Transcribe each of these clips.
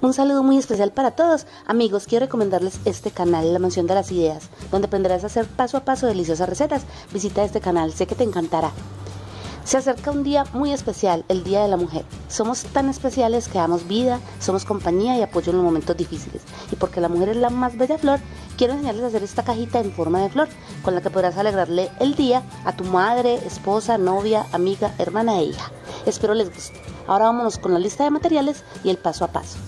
Un saludo muy especial para todos. Amigos, quiero recomendarles este canal, La Mansión de las Ideas, donde aprenderás a hacer paso a paso deliciosas recetas. Visita este canal, sé que te encantará. Se acerca un día muy especial, el Día de la Mujer. Somos tan especiales que damos vida, somos compañía y apoyo en los momentos difíciles. Y porque la mujer es la más bella flor, quiero enseñarles a hacer esta cajita en forma de flor, con la que podrás alegrarle el día a tu madre, esposa, novia, amiga, hermana e hija. Espero les guste. Ahora vámonos con la lista de materiales y el paso a paso.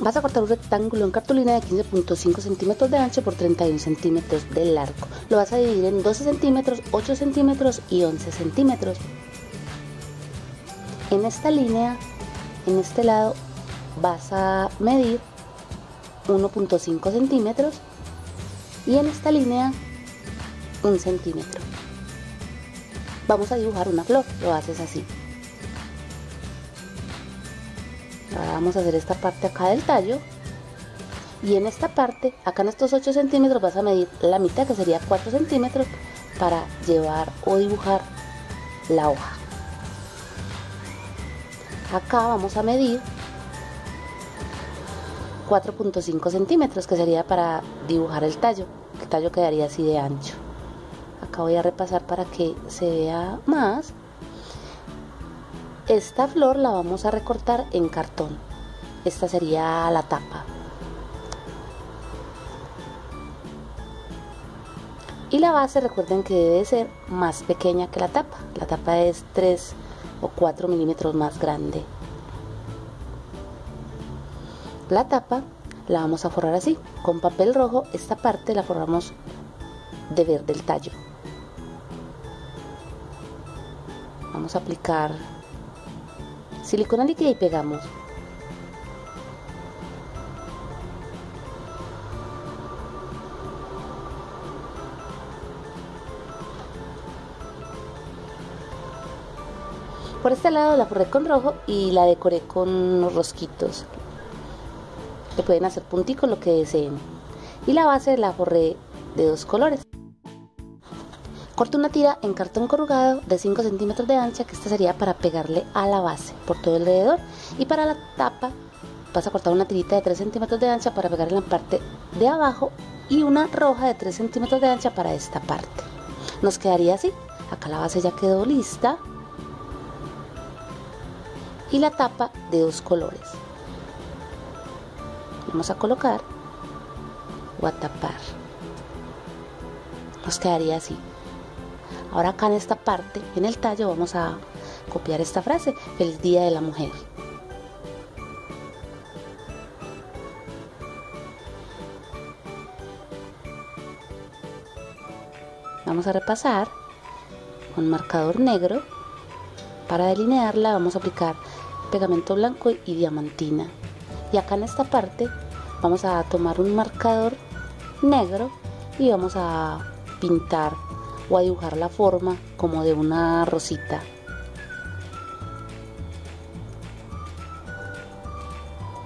Vas a cortar un rectángulo en cartulina de 15.5 centímetros de ancho por 31 centímetros de largo. Lo vas a dividir en 12 centímetros, 8 centímetros y 11 centímetros. En esta línea, en este lado, vas a medir 1.5 centímetros y en esta línea 1 centímetro. Vamos a dibujar una flor, lo haces así. Vamos a hacer esta parte acá del tallo. Y en esta parte, acá en estos 8 centímetros, vas a medir la mitad, que sería 4 centímetros, para llevar o dibujar la hoja. Acá vamos a medir 4.5 centímetros, que sería para dibujar el tallo. El tallo quedaría así de ancho. Acá voy a repasar para que se vea más esta flor la vamos a recortar en cartón. Esta sería la tapa. Y la base recuerden que debe ser más pequeña que la tapa. La tapa es 3 o 4 milímetros más grande. La tapa la vamos a forrar así. Con papel rojo esta parte la forramos de verde el tallo. Vamos a aplicar silicona líquida y pegamos. Por este lado la forré con rojo y la decoré con unos rosquitos. Le pueden hacer punticos lo que deseen. Y la base la forré de dos colores. Corto una tira en cartón corrugado de 5 centímetros de ancha, que esta sería para pegarle a la base por todo alrededor. Y para la tapa vas a cortar una tirita de 3 centímetros de ancha para pegarle en la parte de abajo y una roja de 3 centímetros de ancha para esta parte. Nos quedaría así. Acá la base ya quedó lista. Y la tapa de dos colores. Vamos a colocar o a tapar. Nos quedaría así. Ahora acá en esta parte, en el tallo, vamos a copiar esta frase, feliz día de la mujer. Vamos a repasar con marcador negro. Para delinearla vamos a aplicar pegamento blanco y diamantina. Y acá en esta parte vamos a tomar un marcador negro y vamos a pintar o a dibujar la forma como de una rosita.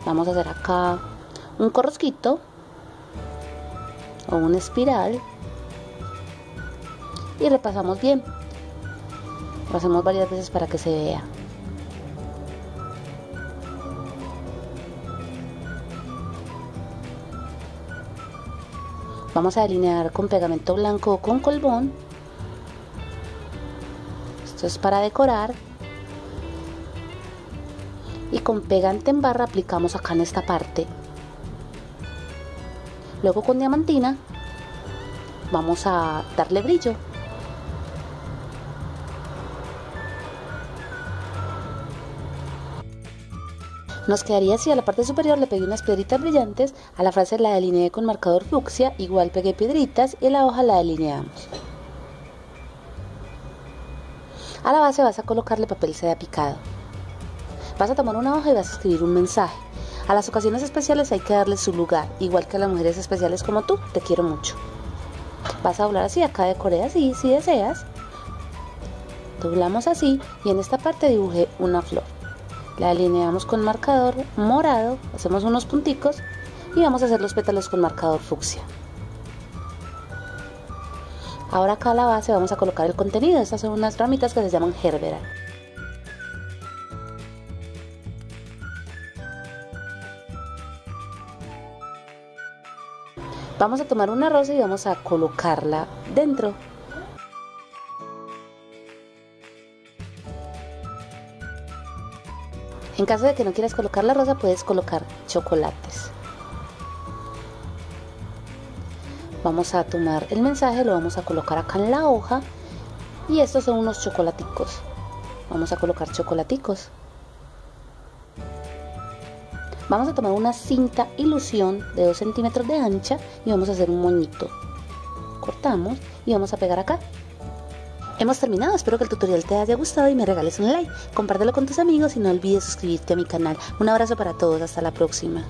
Vamos a hacer acá un corrosquito o una espiral y repasamos bien. Lo hacemos varias veces para que se vea. Vamos a delinear con pegamento blanco o con colbón para decorar. Y con pegante en barra aplicamos acá en esta parte. Luego con diamantina vamos a darle brillo. Nos quedaría así, a la parte superior le pegué unas piedritas brillantes, a la frase la delineé con marcador fucsia, igual pegué piedritas y la hoja la delineamos. A la base vas a colocarle papel seda picado. Vas a tomar una hoja y vas a escribir un mensaje. A las ocasiones especiales hay que darle su lugar, igual que a las mujeres especiales como tú, te quiero mucho. Vas a doblar así, acá decoré así, si deseas. Doblamos así y en esta parte dibujé una flor. La alineamos con marcador morado, hacemos unos punticos y vamos a hacer los pétalos con marcador fucsia. Ahora acá a la base vamos a colocar el contenido. Estas son unas ramitas que se llaman gerbera. Vamos a tomar una rosa y vamos a colocarla dentro. En caso de que no quieras colocar la rosa, puedes colocar chocolates. Vamos a tomar el mensaje, lo vamos a colocar acá en la hoja y estos son unos chocolaticos. Vamos a colocar chocolaticos. Vamos a tomar una cinta ilusión de 2 centímetros de ancha y vamos a hacer un moñito. Cortamos y vamos a pegar acá. Hemos terminado, espero que el tutorial te haya gustado y me regales un like. Compártelo con tus amigos y no olvides suscribirte a mi canal. Un abrazo para todos, hasta la próxima.